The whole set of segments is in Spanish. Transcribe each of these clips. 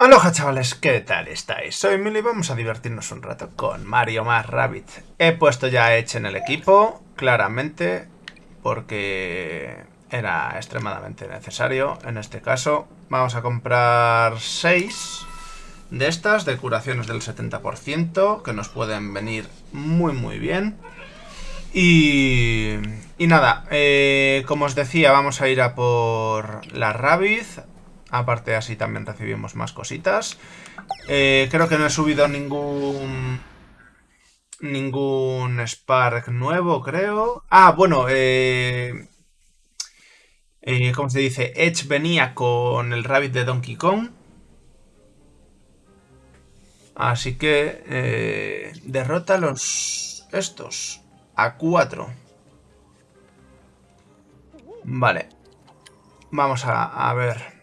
Aloha chavales, ¿qué tal estáis? Soy Mili y vamos a divertirnos un rato con Mario más Rabbit. He puesto ya Edge en el equipo, claramente, porque era extremadamente necesario en este caso. Vamos a comprar 6 de estas, de curaciones del 70%, que nos pueden venir muy muy bien. Y, y nada, eh, como os decía, vamos a ir a por la Rabbit, Aparte así también recibimos más cositas. Eh, creo que no he subido ningún... Ningún Spark nuevo, creo. Ah, bueno, eh, eh, ¿Cómo se dice? Edge venía con el Rabbit de Donkey Kong. Así que derrota los estos a 4. Vale. Vamos a ver.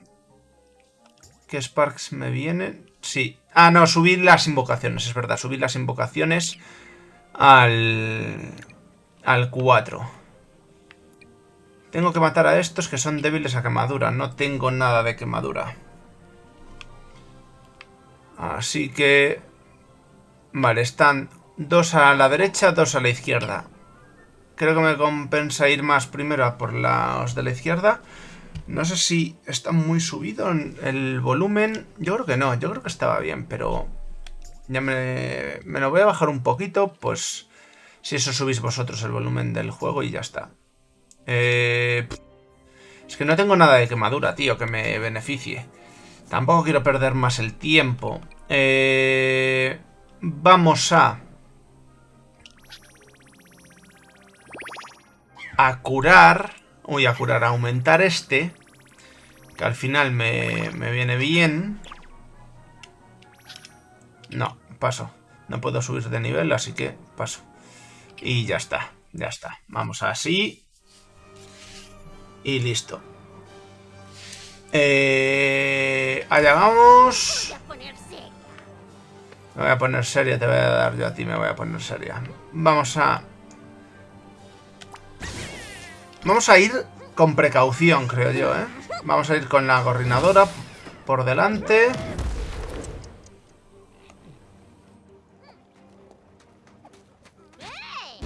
¿Qué Sparks me vienen? Sí. Ah, no, subir las invocaciones, es verdad. Subir las invocaciones al... Al 4. Tengo que matar a estos que son débiles a quemadura. No tengo nada de quemadura. Así que... Vale, están dos a la derecha, dos a la izquierda. Creo que me compensa ir más primero a por los de la izquierda. No sé si está muy subido el volumen. Yo creo que no, yo creo que estaba bien, pero... Ya me, me lo voy a bajar un poquito, pues... Si eso subís vosotros el volumen del juego y ya está. Eh, es que no tengo nada de quemadura, tío, que me beneficie. Tampoco quiero perder más el tiempo. Eh, vamos a... A curar... Voy a curar, a aumentar este. Que al final me, me viene bien. No, paso. No puedo subir de nivel, así que paso. Y ya está, ya está. Vamos así. Y listo. Eh, allá vamos. Me voy a poner seria, te voy a dar yo a ti, me voy a poner seria. Vamos a Vamos a ir con precaución, creo yo, ¿eh? Vamos a ir con la gorrinadora por delante.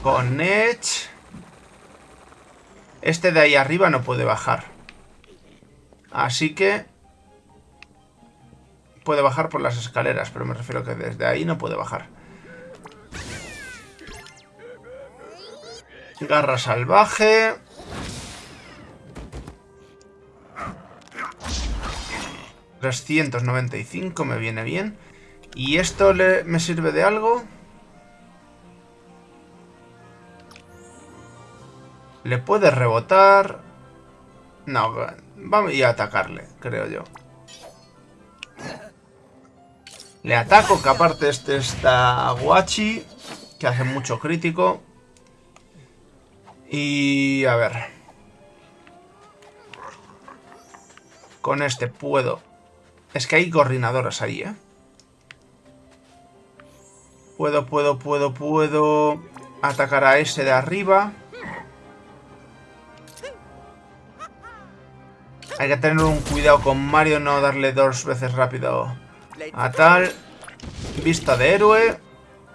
Con Edge. Este de ahí arriba no puede bajar. Así que... Puede bajar por las escaleras, pero me refiero que desde ahí no puede bajar. Garra salvaje. 395 me viene bien. ¿Y esto le, me sirve de algo? Le puede rebotar. No, vamos a atacarle, creo yo. Le ataco, que aparte este está guachi, que hace mucho crítico. Y a ver. Con este puedo es que hay coordinadoras ahí, ¿eh? Puedo, puedo, puedo, puedo atacar a ese de arriba. Hay que tener un cuidado con Mario, no darle dos veces rápido a tal. Vista de héroe.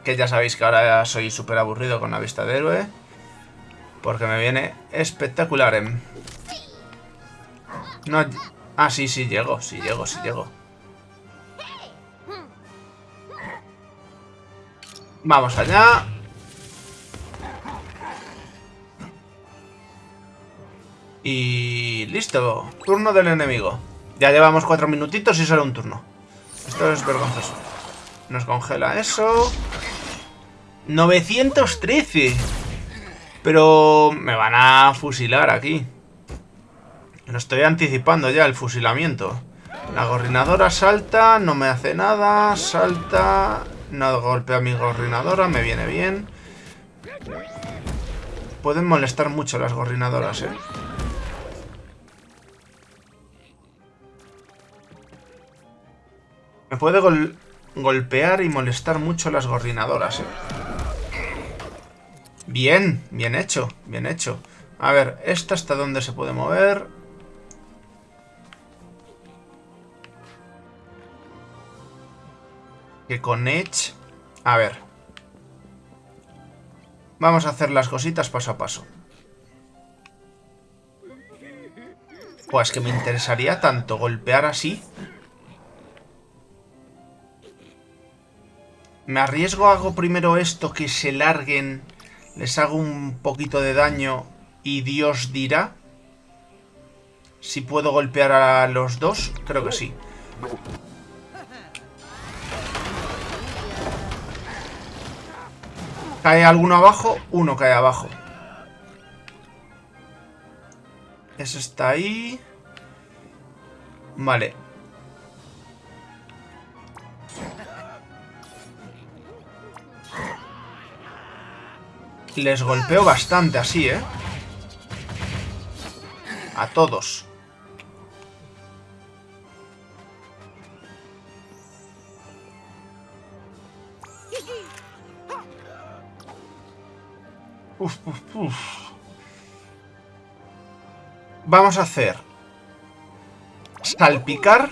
Que ya sabéis que ahora soy súper aburrido con la vista de héroe. Porque me viene espectacular. ¿eh? No, Ah, sí, sí, llego, sí, llego, sí, llego. Vamos allá. Y listo. Turno del enemigo. Ya llevamos cuatro minutitos y solo un turno. Esto es vergonzoso. Nos congela eso. 913. Pero me van a fusilar aquí. Estoy anticipando ya, el fusilamiento. La gorrinadora salta, no me hace nada, salta... No golpea mi gorrinadora, me viene bien. Pueden molestar mucho las gorrinadoras, eh. Me puede golpear y molestar mucho las gorrinadoras, eh. Bien, bien hecho, bien hecho. A ver, ¿esta hasta dónde se puede mover? Que con Edge... A ver. Vamos a hacer las cositas paso a paso. Pues que me interesaría tanto golpear así. Me arriesgo, hago primero esto, que se larguen, les hago un poquito de daño y Dios dirá. Si puedo golpear a los dos, creo que sí. Cae alguno abajo, uno cae abajo. Eso está ahí. Vale. Les golpeo bastante así, ¿eh? A todos. Uf. Vamos a hacer salpicar.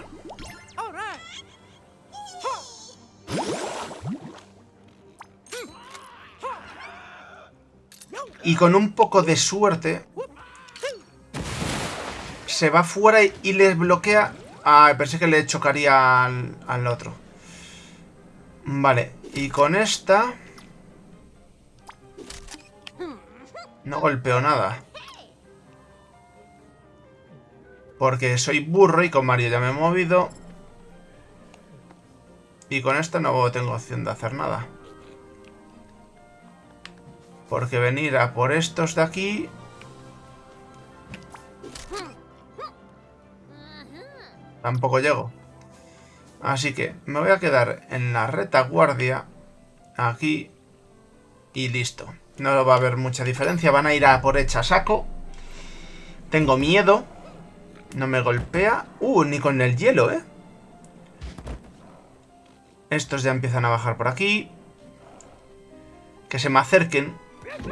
Y con un poco de suerte se va fuera y, les bloquea. Ah, pensé que le chocaría al, al otro. Vale, y con esta No golpeo nada. Porque soy burro y con Mario ya me he movido. Y con esta no tengo opción de hacer nada. Porque venir a por estos de aquí... Tampoco llego. Así que me voy a quedar en la retaguardia. Aquí. Y listo. No va a haber mucha diferencia. Van a ir a por hecha saco. Tengo miedo. No me golpea. Uh, ni con el hielo, ¿eh? Estos ya empiezan a bajar por aquí. Que se me acerquen.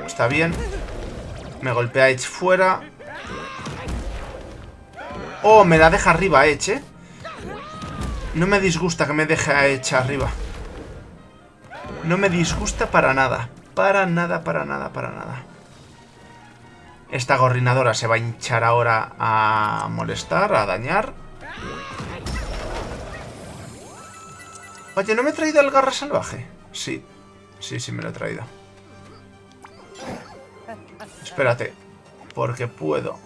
Está bien. Me golpea Edge fuera. Oh, me la deja arriba Edge, ¿eh? No me disgusta que me deje a Edge arriba. No me disgusta para nada. Para nada, para nada, para nada. Esta gorrinadora se va a hinchar ahora a molestar, a dañar. Oye, ¿no me he traído el garra salvaje? Sí, sí, sí me lo he traído. Espérate, porque puedo.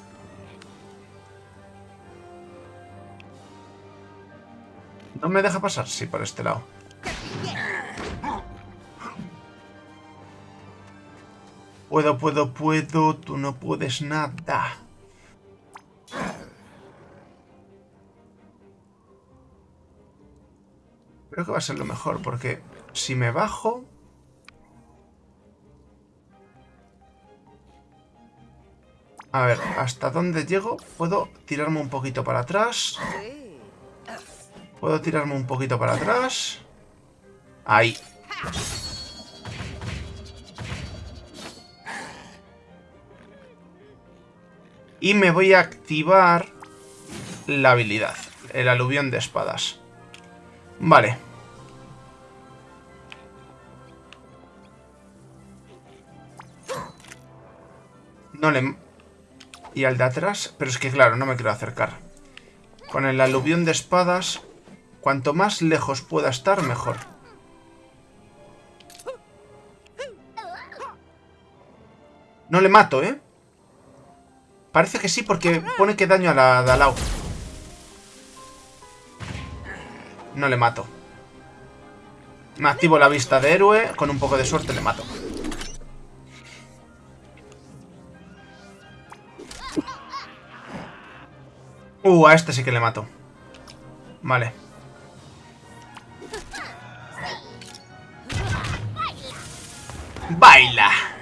¿No me deja pasar? Sí, por este lado. Puedo, puedo, puedo. Tú no puedes nada. Creo que va a ser lo mejor, porque si me bajo... A ver, ¿hasta dónde llego? Puedo tirarme un poquito para atrás. Puedo tirarme un poquito para atrás. Ahí. Y me voy a activar la habilidad, el aluvión de espadas. Vale. No le... Y al de atrás, pero es que claro, no me quiero acercar. Con el aluvión de espadas, cuanto más lejos pueda estar, mejor. No le mato, ¿eh? Parece que sí, porque pone que daño a la de No le mato. Me activo la vista de héroe. Con un poco de suerte le mato. Uh, a este sí que le mato. Vale. Baila.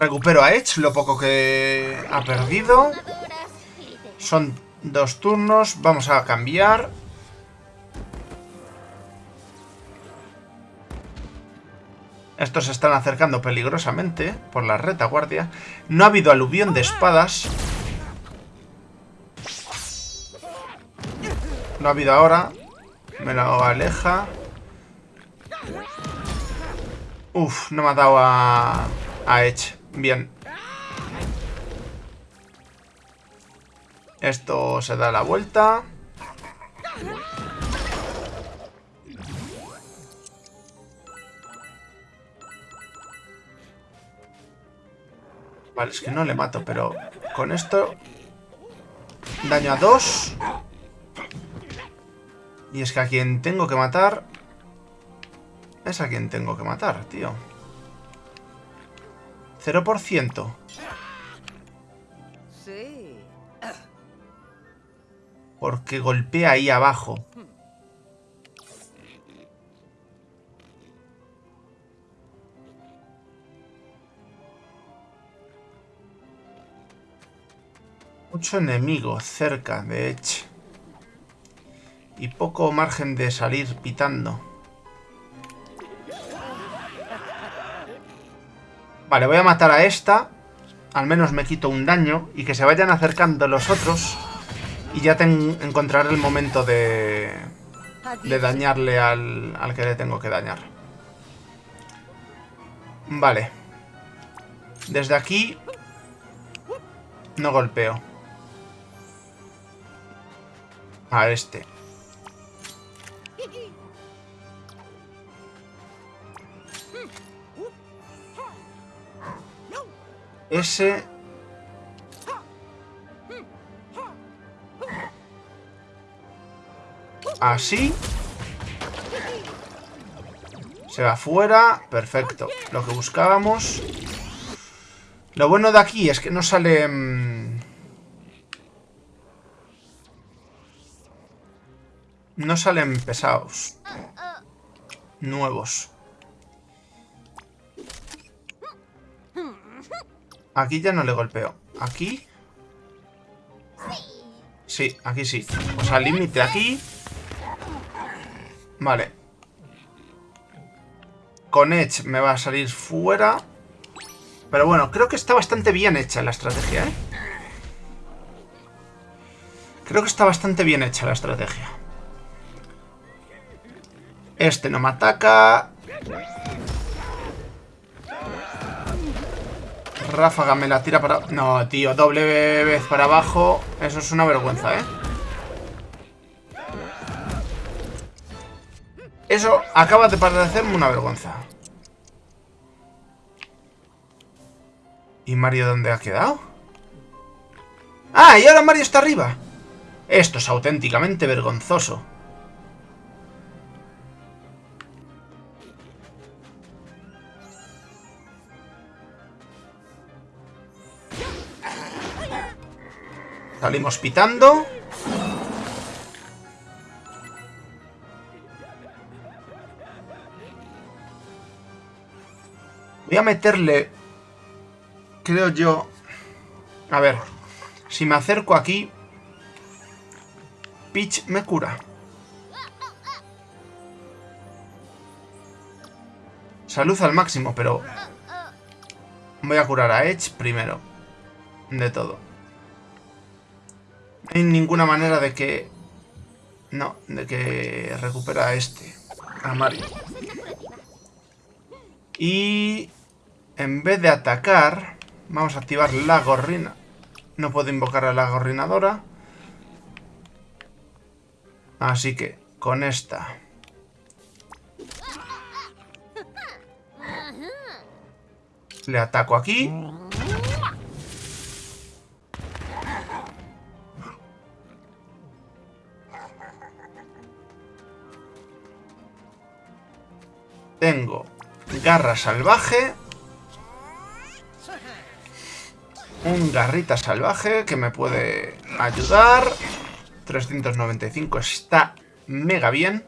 Recupero a Edge, lo poco que ha perdido. Son dos turnos. Vamos a cambiar. Estos se están acercando peligrosamente por la retaguardia. No ha habido aluvión de espadas. Lo ha habido ahora. Me lo aleja. Uf, no me ha dado a... A Edge. Bien. Esto se da la vuelta. Vale, es que no le mato, pero con esto... Daño a dos. Y es que a quien tengo que matar... Es a quien tengo que matar, tío. 0%. Sí. Porque golpea ahí abajo. Mucho enemigo cerca, de hecho. Y poco margen de salir pitando. Vale, voy a matar a esta. Al menos me quito un daño. Y que se vayan acercando los otros. Y ya encontraré el momento de... De dañarle al, al que le tengo que dañar. Vale. Desde aquí... No golpeo. A este. Ese... Así. Se va fuera. Perfecto. Lo que buscábamos. Lo bueno de aquí es que no sale... No salen pesados. Nuevos. Aquí ya no le golpeo. ¿Aquí? Sí, aquí sí. O sea, límite aquí. Vale. Con Edge me va a salir fuera. Pero bueno, creo que está bastante bien hecha la estrategia, ¿eh? Creo que está bastante bien hecha la estrategia. Este no me ataca. Ráfaga me la tira para... No, tío, doble vez para abajo. Eso es una vergüenza, ¿eh? Eso acaba de parecerme una vergüenza. ¿Y Mario dónde ha quedado? ¡Ah! Y ahora Mario está arriba. Esto es auténticamente vergonzoso. Salimos pitando. Voy a meterle... Creo yo... A ver. Si me acerco aquí... Peach me cura. Salud al máximo, pero... Voy a curar a Edge primero. De todo. Hay ninguna manera de que... No, de que recupera a este. A Mario. Y... En vez de atacar... Vamos a activar la gorrina. No puedo invocar a la gorrinadora. Así que, con esta... Le ataco aquí. Tengo garra salvaje. Un garrita salvaje que me puede ayudar. 395 está mega bien.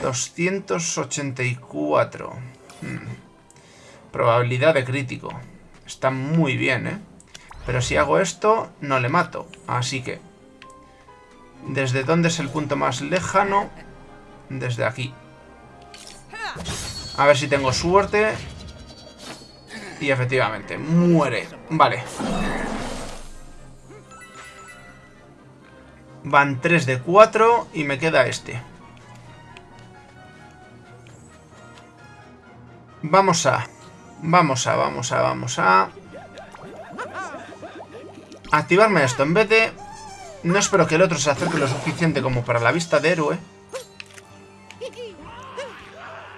...284... Hmm. Probabilidad de crítico. Está muy bien, ¿eh? Pero si hago esto, no le mato. Así que ¿Desde dónde es el punto más lejano? Desde aquí. A ver si tengo suerte. Y efectivamente, muere. Vale. Van 3 de 4 y me queda este. Vamos a... Vamos a, vamos a, vamos a... Activarme esto. En vez de... No espero que el otro se acerque lo suficiente como para la vista de héroe.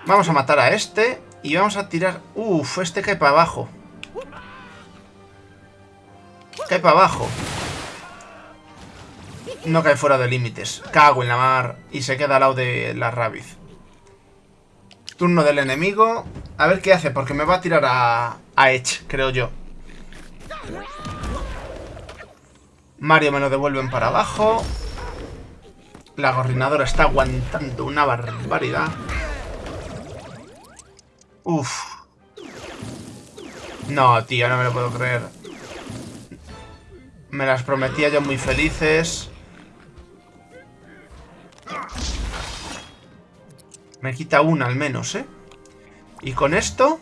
Vamos a matar a este. Y vamos a tirar... Uf, este cae para abajo. Cae para abajo. No cae fuera de límites. Cago en la mar. Y se queda al lado de la Rabiz. Turno del enemigo. A ver qué hace, porque me va a tirar a, a Edge, creo yo. Mario me lo devuelven para abajo. La gorrinadora está aguantando una barbaridad. Uf. No, tío, no me lo puedo creer. Me las prometía yo muy felices. Me quita una al menos, ¿eh? Y con esto...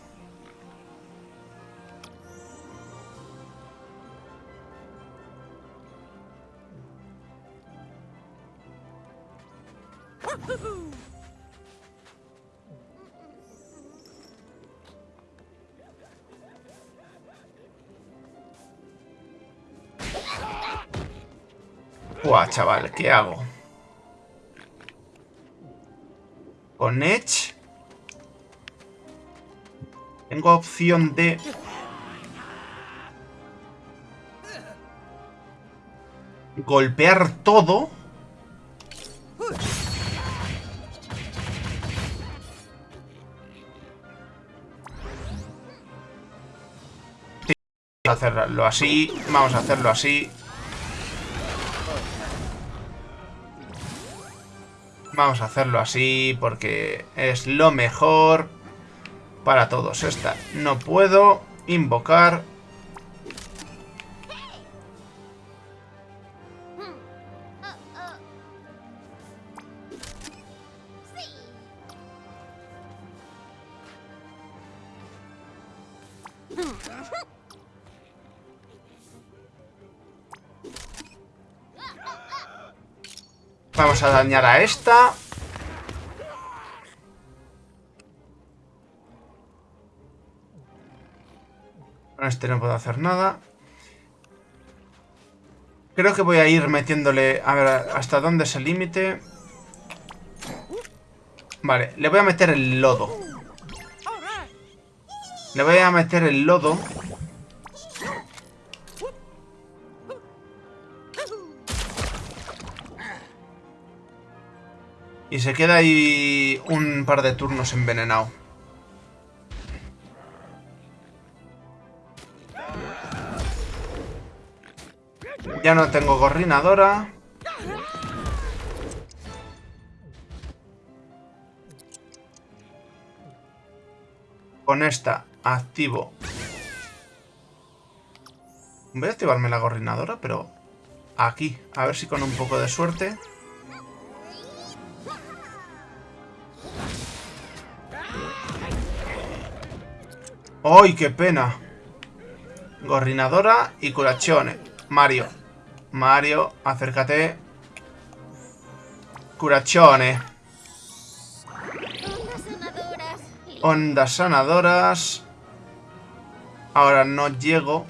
Buah, chaval, ¿qué hago? Con Edge. Tengo opción de... Golpear todo. hacerlo así. Vamos a hacerlo así. Vamos a hacerlo así porque es lo mejor para todos. Esta no puedo invocar. A dañar a esta. Con este no puedo hacer nada. Creo que voy a ir metiéndole... A ver, ¿hasta dónde es el límite? Vale, le voy a meter el lodo. Le voy a meter el lodo. Y se queda ahí un par de turnos envenenado. Ya no tengo gorrinadora. Con esta activo. Voy a activarme la gorrinadora, pero aquí. A ver si con un poco de suerte... ¡Ay, qué pena! Gorrinadora y Curachone. Mario. Mario, acércate. Curachone. Ondas sanadoras. Ahora no llego.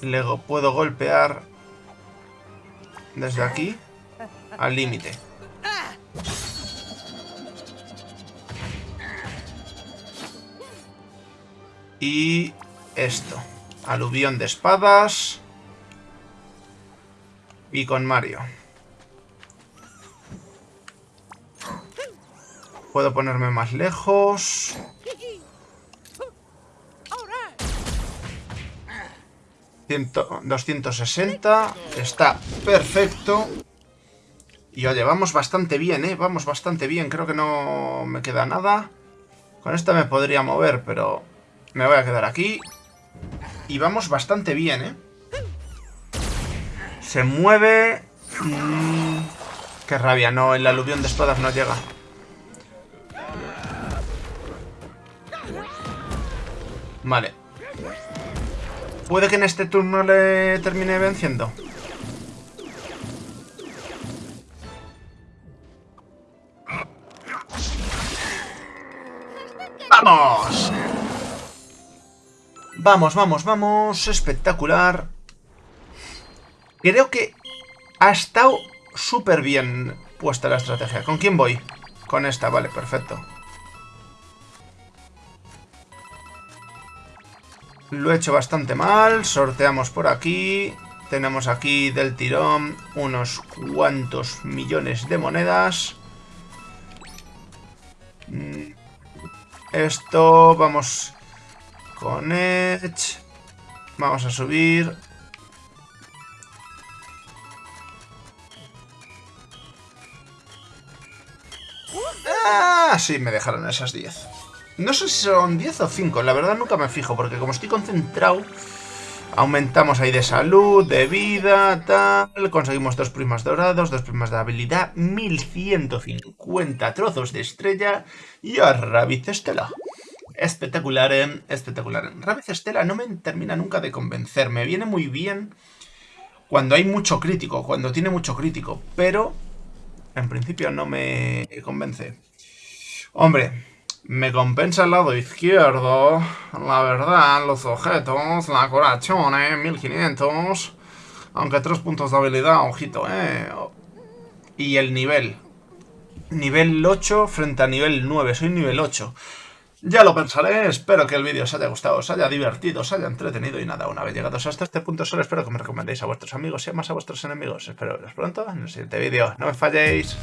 Luego puedo golpear desde aquí al límite. Y esto. Aluvión de espadas. Y con Mario. Puedo ponerme más lejos. Ciento, 260. Está perfecto. Y oye, vamos bastante bien, ¿eh? Vamos bastante bien. Creo que no me queda nada. Con esta me podría mover, pero me voy a quedar aquí. Y vamos bastante bien, ¿eh? Se mueve... Mm, qué rabia, no, el aluvión de espadas no llega. Vale. Puede que en este turno le termine venciendo. ¡Vamos! Vamos, vamos, vamos. Espectacular. Creo que ha estado súper bien puesta la estrategia. ¿Con quién voy? Con esta, vale, perfecto. Lo he hecho bastante mal. Sorteamos por aquí. Tenemos aquí del tirón unos cuantos millones de monedas. Mm. Esto, vamos con Edge. Vamos a subir. Ah, sí, me dejaron esas 10. No sé si son 10 o 5, la verdad nunca me fijo, porque como estoy concentrado, aumentamos ahí de salud, de vida, tal, conseguimos dos primas dorados, dos primas de habilidad, 1150 trozos de estrella y a Rabbit Estela. Espectacular, ¿eh? espectacular. Rabbit Estela no me termina nunca de convencer, me viene muy bien cuando hay mucho crítico, cuando tiene mucho crítico, pero en principio no me convence. Hombre, me compensa el lado izquierdo, la verdad, los objetos, la corazón, 1500, aunque tres puntos de habilidad, ojito, eh. Y el nivel. Nivel 8 frente a nivel 9, soy nivel 8. Ya lo pensaré, espero que el vídeo os haya gustado, os haya divertido, os haya entretenido y nada, una vez llegados hasta este punto solo espero que me recomendéis a vuestros amigos y más a vuestros enemigos. Espero veros pronto en el siguiente vídeo. No me falléis.